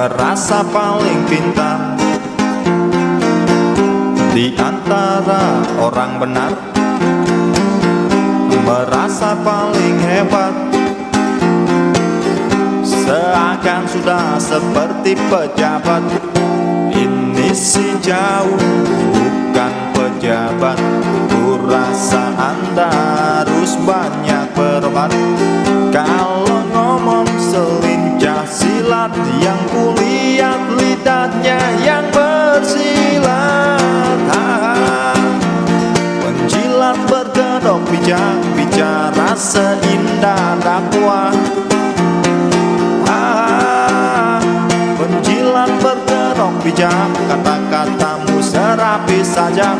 merasa paling pintar Di antara orang benar Merasa paling hebat. Seakan sudah seperti pejabat Ini si jauh bukan pejabat. Kurasa anda harus banyak berobat Yang kulihat lidahnya yang bersilat Penjilat berkedok bijak Bicara seindah dakwah. Penjilat berkedok bijak Kata-katamu serapi saja.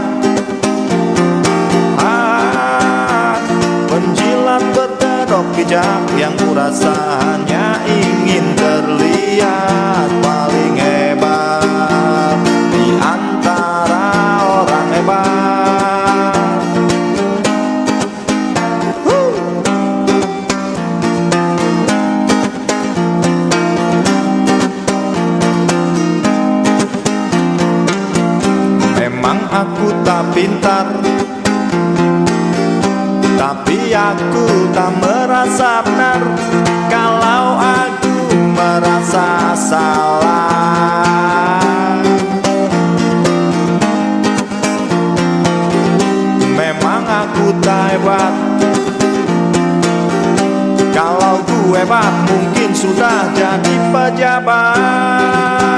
Penjilat berkedok bijak Yang kurasa aku tak pintar. Tapi aku tak merasa benar Kalau aku merasa salah. Memang aku tak hebat. Kalau ku hebat mungkin sudah jadi pejabat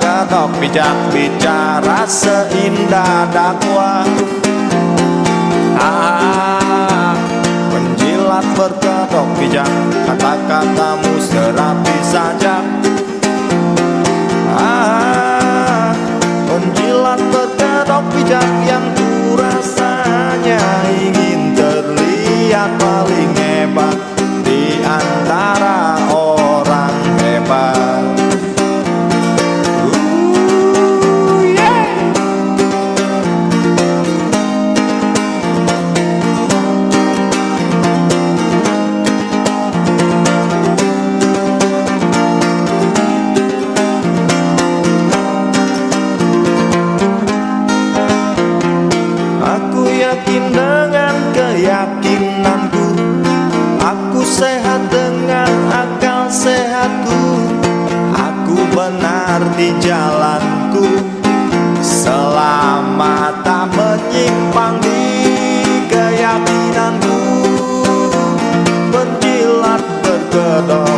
Berkedok bijak Bicara seindah dakwah. Ah, Penjilat berkedok bijak Kata-katamu serapi saja. Ah, Penjilat berkedok bijak Yang dengan keyakinanku. Aku sehat dengan akal sehatku. Aku benar di jalanku. Selama tak menyimpang di keyakinanku Berkilat berkedok